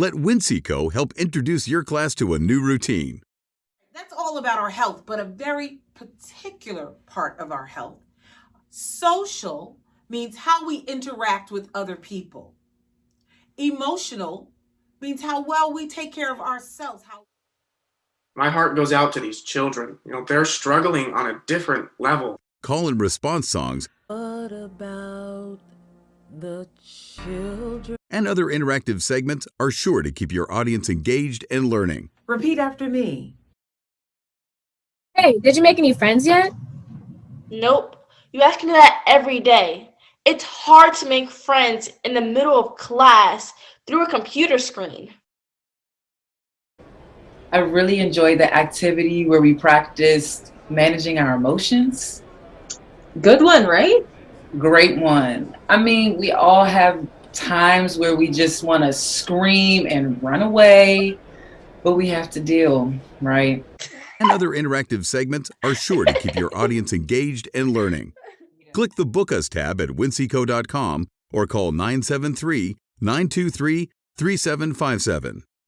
Let Winseco help introduce your class to a new routine. That's all about our health, but a very particular part of our health. Social means how we interact with other people. Emotional means how well we take care of ourselves. How My heart goes out to these children. You know, they're struggling on a different level. Call and response songs What about the children? And other interactive segments are sure to keep your audience engaged and learning. repeat after me. Hey, did you make any friends yet? Nope. You ask me that every day. It's hard to make friends in the middle of class through a computer screen. I really enjoyed the activity where we practiced managing our emotions. Good one, right? Great one. I mean, we all have times where we just want to scream and run away, but we have to deal, right? And other interactive segments are sure to keep your audience engaged and learning. Click the Book Us tab at winseco.com or call 973 923 3757.